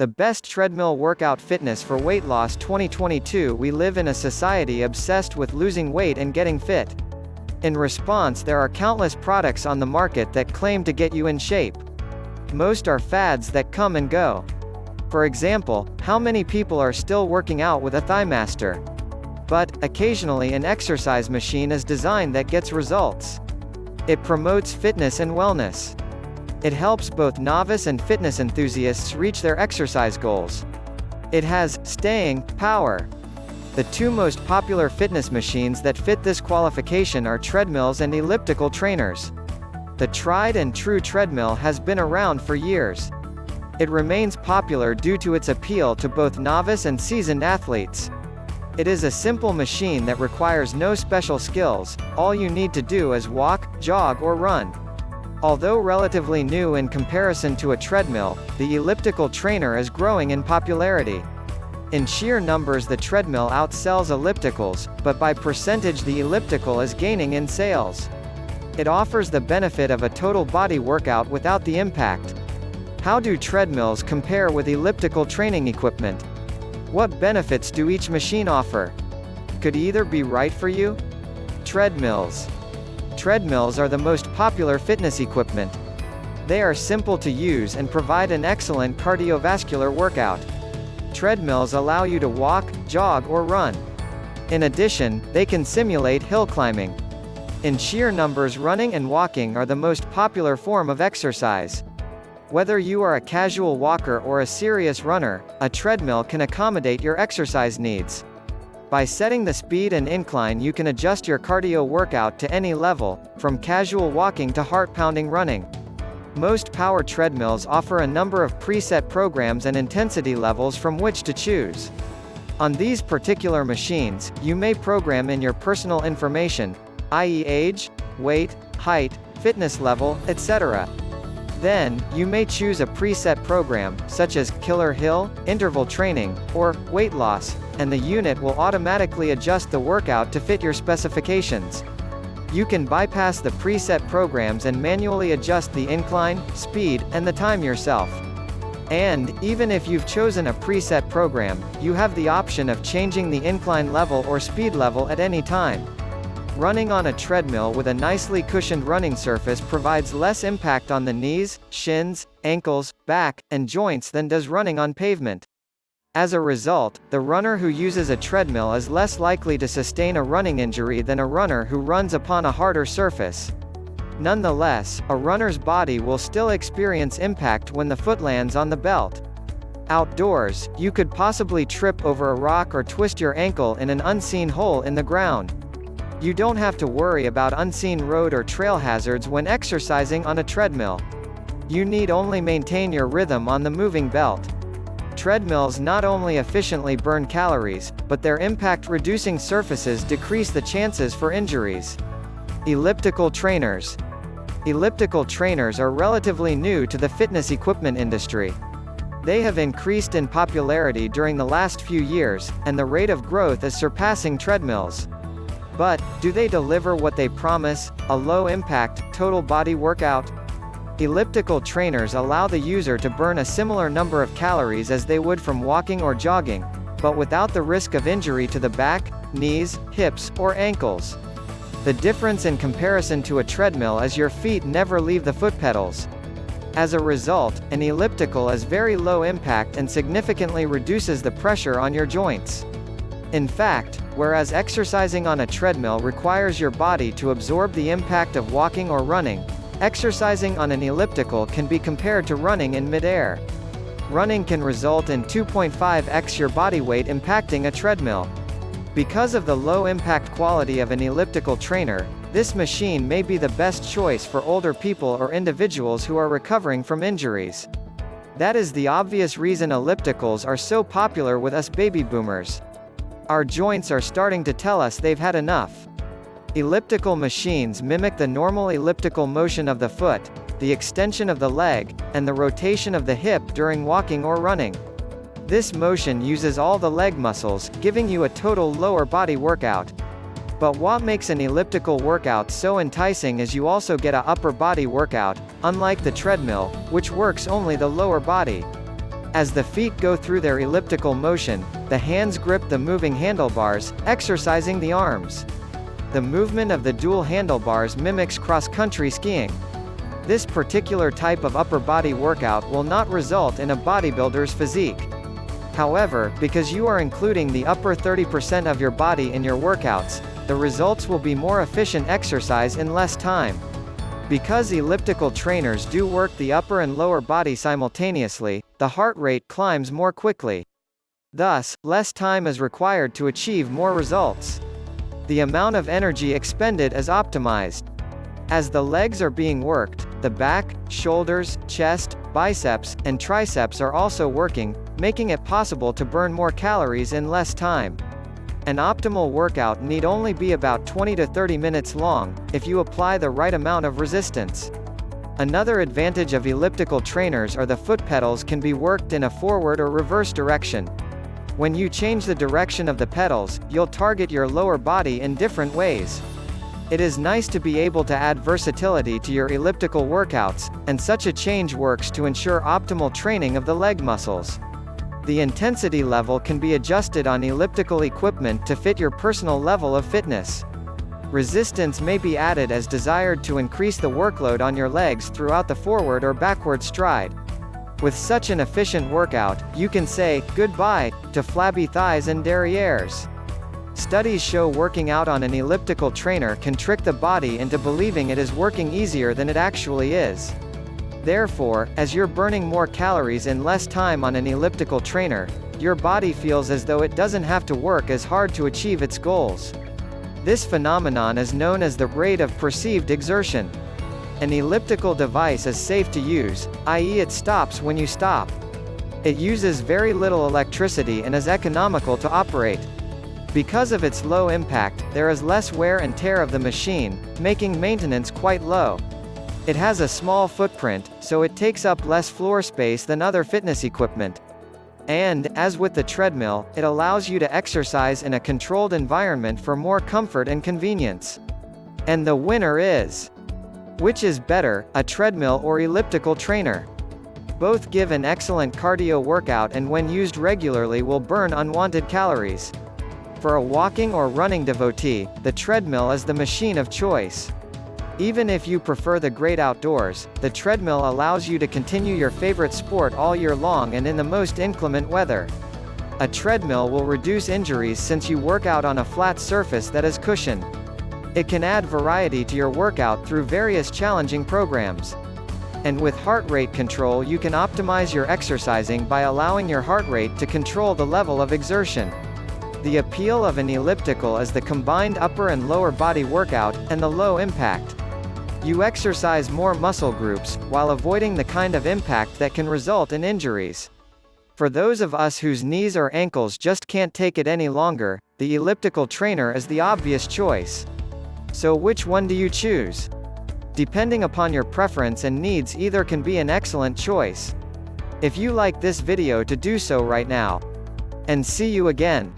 The best treadmill workout fitness for weight loss 2022 We live in a society obsessed with losing weight and getting fit. In response there are countless products on the market that claim to get you in shape. Most are fads that come and go. For example, how many people are still working out with a ThighMaster? But, occasionally an exercise machine is designed that gets results. It promotes fitness and wellness. It helps both novice and fitness enthusiasts reach their exercise goals. It has staying power. The two most popular fitness machines that fit this qualification are treadmills and elliptical trainers. The tried and true treadmill has been around for years. It remains popular due to its appeal to both novice and seasoned athletes. It is a simple machine that requires no special skills, all you need to do is walk, jog or run. Although relatively new in comparison to a treadmill, the elliptical trainer is growing in popularity. In sheer numbers the treadmill outsells ellipticals, but by percentage the elliptical is gaining in sales. It offers the benefit of a total body workout without the impact. How do treadmills compare with elliptical training equipment? What benefits do each machine offer? Could either be right for you? Treadmills. Treadmills are the most popular fitness equipment. They are simple to use and provide an excellent cardiovascular workout. Treadmills allow you to walk, jog or run. In addition, they can simulate hill climbing. In sheer numbers running and walking are the most popular form of exercise. Whether you are a casual walker or a serious runner, a treadmill can accommodate your exercise needs. By setting the speed and incline you can adjust your cardio workout to any level, from casual walking to heart-pounding running. Most power treadmills offer a number of preset programs and intensity levels from which to choose. On these particular machines, you may program in your personal information, i.e. age, weight, height, fitness level, etc. Then, you may choose a preset program, such as Killer Hill, Interval Training, or Weight Loss, and the unit will automatically adjust the workout to fit your specifications. You can bypass the preset programs and manually adjust the incline, speed, and the time yourself. And, even if you've chosen a preset program, you have the option of changing the incline level or speed level at any time. Running on a treadmill with a nicely cushioned running surface provides less impact on the knees, shins, ankles, back, and joints than does running on pavement. As a result, the runner who uses a treadmill is less likely to sustain a running injury than a runner who runs upon a harder surface. Nonetheless, a runner's body will still experience impact when the foot lands on the belt. Outdoors, you could possibly trip over a rock or twist your ankle in an unseen hole in the ground. You don't have to worry about unseen road or trail hazards when exercising on a treadmill. You need only maintain your rhythm on the moving belt. Treadmills not only efficiently burn calories, but their impact-reducing surfaces decrease the chances for injuries. Elliptical trainers. Elliptical trainers are relatively new to the fitness equipment industry. They have increased in popularity during the last few years, and the rate of growth is surpassing treadmills. But, do they deliver what they promise, a low-impact, total body workout? Elliptical trainers allow the user to burn a similar number of calories as they would from walking or jogging, but without the risk of injury to the back, knees, hips, or ankles. The difference in comparison to a treadmill is your feet never leave the foot pedals. As a result, an elliptical is very low impact and significantly reduces the pressure on your joints. In fact, whereas exercising on a treadmill requires your body to absorb the impact of walking or running, Exercising on an elliptical can be compared to running in midair. Running can result in 2.5x your body weight impacting a treadmill. Because of the low impact quality of an elliptical trainer, this machine may be the best choice for older people or individuals who are recovering from injuries. That is the obvious reason ellipticals are so popular with us baby boomers. Our joints are starting to tell us they've had enough. Elliptical machines mimic the normal elliptical motion of the foot, the extension of the leg, and the rotation of the hip during walking or running. This motion uses all the leg muscles, giving you a total lower body workout. But what makes an elliptical workout so enticing is you also get a upper body workout, unlike the treadmill, which works only the lower body. As the feet go through their elliptical motion, the hands grip the moving handlebars, exercising the arms. The movement of the dual handlebars mimics cross-country skiing. This particular type of upper body workout will not result in a bodybuilder's physique. However, because you are including the upper 30% of your body in your workouts, the results will be more efficient exercise in less time. Because elliptical trainers do work the upper and lower body simultaneously, the heart rate climbs more quickly. Thus, less time is required to achieve more results. The amount of energy expended is optimized. As the legs are being worked, the back, shoulders, chest, biceps, and triceps are also working, making it possible to burn more calories in less time. An optimal workout need only be about 20 to 30 minutes long, if you apply the right amount of resistance. Another advantage of elliptical trainers are the foot pedals can be worked in a forward or reverse direction. When you change the direction of the pedals, you'll target your lower body in different ways. It is nice to be able to add versatility to your elliptical workouts, and such a change works to ensure optimal training of the leg muscles. The intensity level can be adjusted on elliptical equipment to fit your personal level of fitness. Resistance may be added as desired to increase the workload on your legs throughout the forward or backward stride. With such an efficient workout, you can say, goodbye, to flabby thighs and derrieres. Studies show working out on an elliptical trainer can trick the body into believing it is working easier than it actually is. Therefore, as you're burning more calories in less time on an elliptical trainer, your body feels as though it doesn't have to work as hard to achieve its goals. This phenomenon is known as the rate of perceived exertion. An elliptical device is safe to use, i.e. it stops when you stop. It uses very little electricity and is economical to operate. Because of its low impact, there is less wear and tear of the machine, making maintenance quite low. It has a small footprint, so it takes up less floor space than other fitness equipment. And, as with the treadmill, it allows you to exercise in a controlled environment for more comfort and convenience. And the winner is. Which is better, a treadmill or elliptical trainer? Both give an excellent cardio workout and when used regularly will burn unwanted calories. For a walking or running devotee, the treadmill is the machine of choice. Even if you prefer the great outdoors, the treadmill allows you to continue your favorite sport all year long and in the most inclement weather. A treadmill will reduce injuries since you work out on a flat surface that is cushioned. It can add variety to your workout through various challenging programs. And with heart rate control you can optimize your exercising by allowing your heart rate to control the level of exertion. The appeal of an elliptical is the combined upper and lower body workout, and the low impact. You exercise more muscle groups, while avoiding the kind of impact that can result in injuries. For those of us whose knees or ankles just can't take it any longer, the elliptical trainer is the obvious choice. So which one do you choose? Depending upon your preference and needs either can be an excellent choice. If you like this video to do so right now. And see you again.